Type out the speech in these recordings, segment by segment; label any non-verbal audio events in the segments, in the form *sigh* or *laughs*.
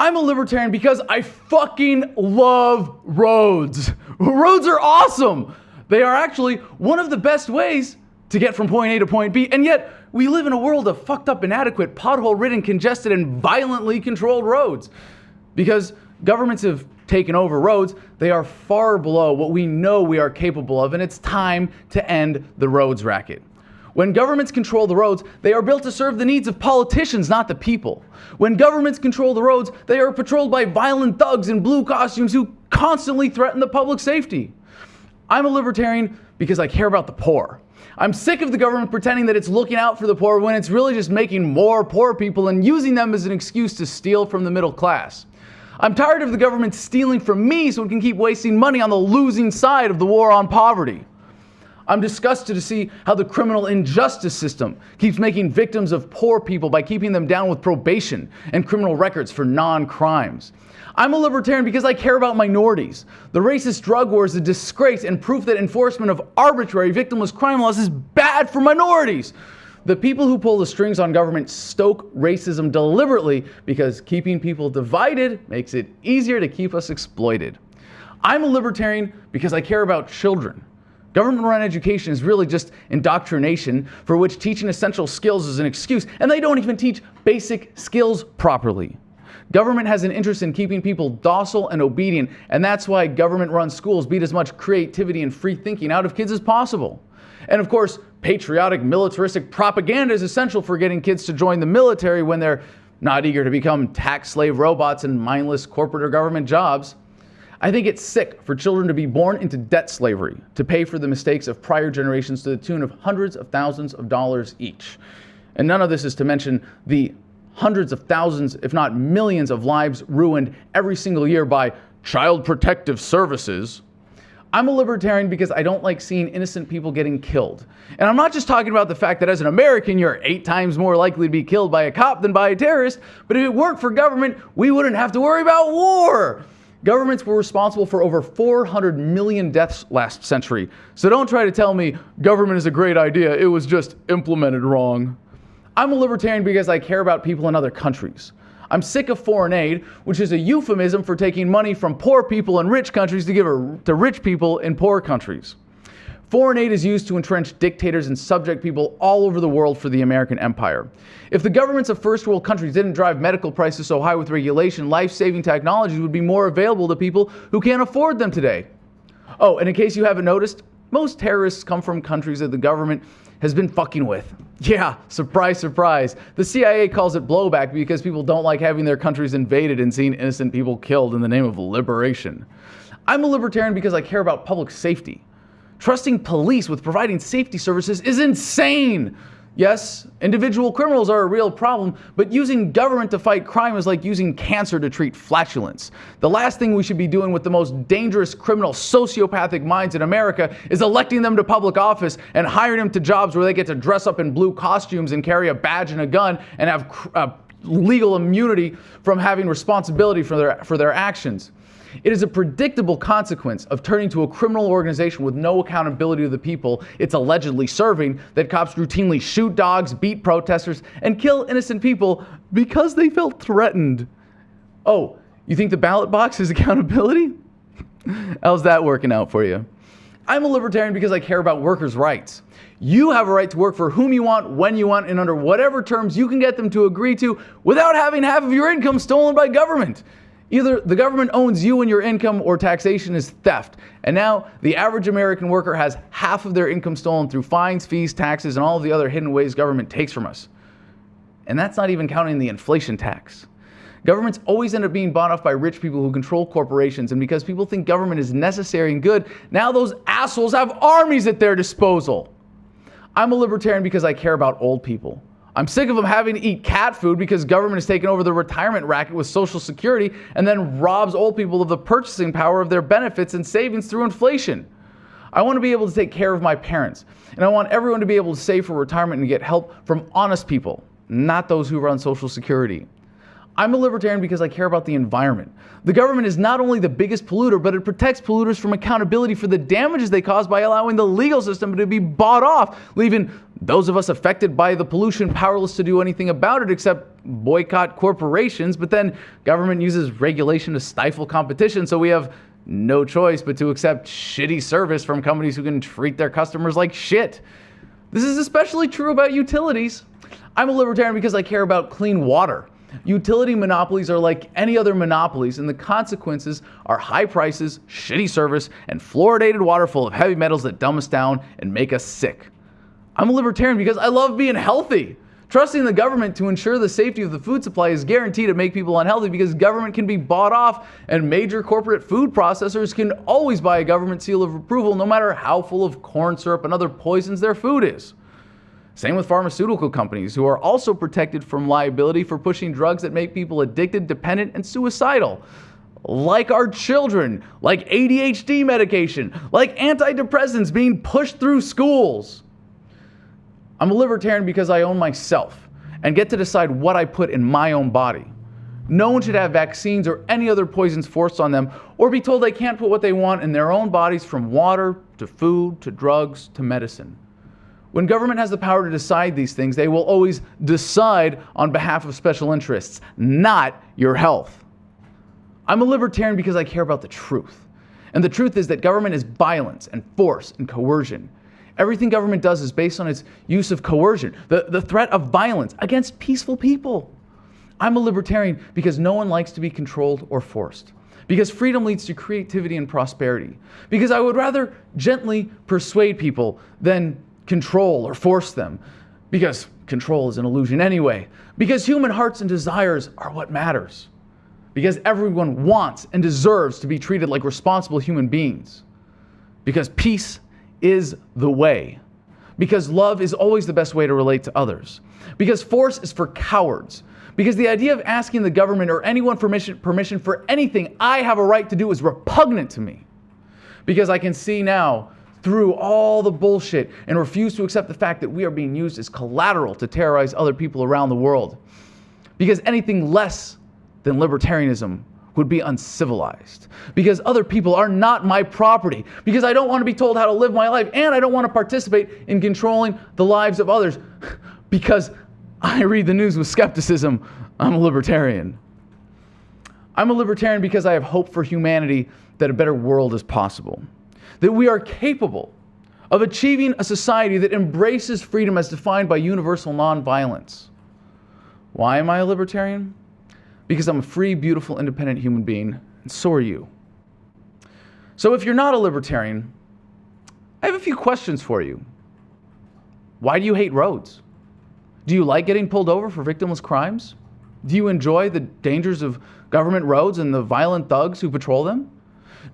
I'm a libertarian because I fucking love roads. Roads are awesome. They are actually one of the best ways to get from point A to point B, and yet we live in a world of fucked up, inadequate, pothole ridden, congested, and violently controlled roads. Because governments have taken over roads, they are far below what we know we are capable of, and it's time to end the roads racket. When governments control the roads, they are built to serve the needs of politicians, not the people. When governments control the roads, they are patrolled by violent thugs in blue costumes who constantly threaten the public safety. I'm a libertarian because I care about the poor. I'm sick of the government pretending that it's looking out for the poor when it's really just making more poor people and using them as an excuse to steal from the middle class. I'm tired of the government stealing from me so it can keep wasting money on the losing side of the war on poverty. I'm disgusted to see how the criminal injustice system keeps making victims of poor people by keeping them down with probation and criminal records for non crimes. I'm a libertarian because I care about minorities. The racist drug war is a disgrace and proof that enforcement of arbitrary victimless crime laws is bad for minorities. The people who pull the strings on government stoke racism deliberately because keeping people divided makes it easier to keep us exploited. I'm a libertarian because I care about children. Government run education is really just indoctrination for which teaching essential skills is an excuse, and they don't even teach basic skills properly. Government has an interest in keeping people docile and obedient, and that's why government run schools beat as much creativity and free thinking out of kids as possible. And of course, patriotic militaristic propaganda is essential for getting kids to join the military when they're not eager to become tax slave robots in mindless corporate or government jobs. I think it's sick for children to be born into debt slavery to pay for the mistakes of prior generations to the tune of hundreds of thousands of dollars each. And none of this is to mention the hundreds of thousands, if not millions, of lives ruined every single year by child protective services. I'm a libertarian because I don't like seeing innocent people getting killed. And I'm not just talking about the fact that as an American, you're eight times more likely to be killed by a cop than by a terrorist, but if it weren't for government, we wouldn't have to worry about war. Governments were responsible for over 400 million deaths last century. So don't try to tell me government is a great idea. It was just implemented wrong. I'm a libertarian because I care about people in other countries. I'm sick of foreign aid, which is a euphemism for taking money from poor people in rich countries to give to rich people in poor countries. Foreign aid is used to entrench dictators and subject people all over the world for the American empire. If the governments of first world countries didn't drive medical prices so high with regulation, life saving technologies would be more available to people who can't afford them today. Oh, and in case you haven't noticed, most terrorists come from countries that the government has been fucking with. *laughs* Yeah, surprise, surprise. The CIA calls it blowback because people don't like having their countries invaded and seeing innocent people killed in the name of liberation. I'm a libertarian because I care about public safety. Trusting police with providing safety services is insane. Yes, individual criminals are a real problem, but using government to fight crime is like using cancer to treat flatulence. The last thing we should be doing with the most dangerous criminal sociopathic minds in America is electing them to public office and hiring them to jobs where they get to dress up in blue costumes and carry a badge and a gun and have uh, legal immunity from having responsibility for their, for their actions. It is a predictable consequence of turning to a criminal organization with no accountability to the people it's allegedly serving that cops routinely shoot dogs, beat protesters, and kill innocent people because they felt threatened. Oh, you think the ballot box is *laughs* accountability? How's that working out for you? I'm a libertarian because I care about workers' rights. You have a right to work for whom you want, when you want, and under whatever terms you can get them to agree to without having half of your income stolen by government. Either the government owns you and your income or taxation is theft. And now the average American worker has half of their income stolen through fines, fees, taxes, and all of the other hidden ways government takes from us. And that's not even counting the inflation tax. Governments always end up being bought off by rich people who control corporations. And because people think government is necessary and good, now those assholes have armies at their disposal. I'm a libertarian because I care about old people. I'm sick of them having to eat cat food because government has taken over the retirement racket with Social Security and then robs old people of the purchasing power of their benefits and savings through inflation. I want to be able to take care of my parents, and I want everyone to be able to save for retirement and get help from honest people, not those who run Social Security. I'm a libertarian because I care about the environment. The government is not only the biggest polluter, but it protects polluters from accountability for the damages they cause by allowing the legal system to be bought off, leaving Those of us affected by the pollution powerless to do anything about it except boycott corporations, but then government uses regulation to stifle competition, so we have no choice but to accept shitty service from companies who can treat their customers like shit. This is especially true about utilities. I'm a libertarian because I care about clean water. Utility monopolies are like any other monopolies, and the consequences are high prices, shitty service, and fluoridated water full of heavy metals that dumb us down and make us sick. I'm a libertarian because I love being healthy. Trusting the government to ensure the safety of the food supply is guaranteed to make people unhealthy because government can be bought off and major corporate food processors can always buy a government seal of approval no matter how full of corn syrup and other poisons their food is. Same with pharmaceutical companies who are also protected from liability for pushing drugs that make people addicted, dependent, and suicidal. Like our children, like ADHD medication, like antidepressants being pushed through schools. I'm a libertarian because I own myself and get to decide what I put in my own body. No one should have vaccines or any other poisons forced on them or be told they can't put what they want in their own bodies from water to food to drugs to medicine. When government has the power to decide these things, they will always decide on behalf of special interests, not your health. I'm a libertarian because I care about the truth. And the truth is that government is violence and force and coercion. Everything government does is based on its use of coercion, the, the threat of violence against peaceful people. I'm a libertarian because no one likes to be controlled or forced. Because freedom leads to creativity and prosperity. Because I would rather gently persuade people than control or force them. Because control is an illusion anyway. Because human hearts and desires are what matters. Because everyone wants and deserves to be treated like responsible human beings. Because peace is the way. Because love is always the best way to relate to others. Because force is for cowards. Because the idea of asking the government or anyone permission, permission for anything I have a right to do is repugnant to me. Because I can see now through all the bullshit and refuse to accept the fact that we are being used as collateral to terrorize other people around the world. Because anything less than libertarianism would be uncivilized because other people are not my property, because I don't want to be told how to live my life, and I don't want to participate in controlling the lives of others *laughs* because I read the news with skepticism. I'm a libertarian. I'm a libertarian because I have hope for humanity that a better world is possible, that we are capable of achieving a society that embraces freedom as defined by universal nonviolence. Why am I a libertarian? Because I'm a free, beautiful, independent human being, and so are you. So if you're not a libertarian, I have a few questions for you. Why do you hate roads? Do you like getting pulled over for victimless crimes? Do you enjoy the dangers of government roads and the violent thugs who patrol them?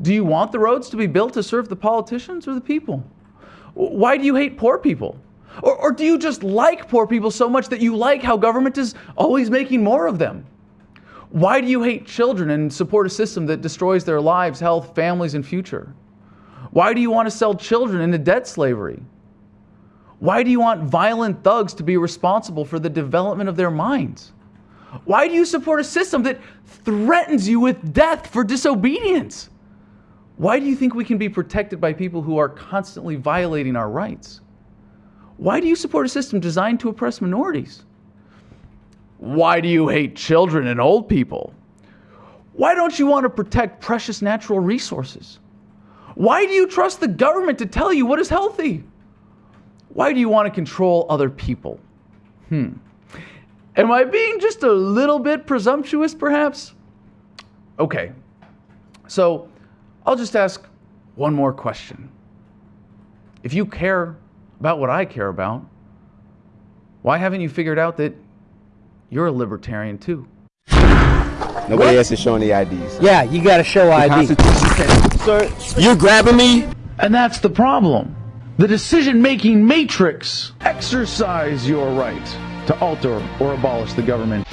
Do you want the roads to be built to serve the politicians or the people? Why do you hate poor people? Or, or do you just like poor people so much that you like how government is always making more of them? Why do you hate children and support a system that destroys their lives, health, families, and future? Why do you want to sell children into debt slavery? Why do you want violent thugs to be responsible for the development of their minds? Why do you support a system that threatens you with death for disobedience? Why do you think we can be protected by people who are constantly violating our rights? Why do you support a system designed to oppress minorities? Why do you hate children and old people? Why don't you want to protect precious natural resources? Why do you trust the government to tell you what is healthy? Why do you want to control other people? Hmm. Am I being just a little bit presumptuous, perhaps? Okay. So I'll just ask one more question. If you care about what I care about, why haven't you figured out that you're a libertarian too. Nobody what? else is showing the IDs. Yeah, you got to show ID. Sir, you're grabbing me? And that's the problem. The decision-making matrix. Exercise your right to alter or abolish the government.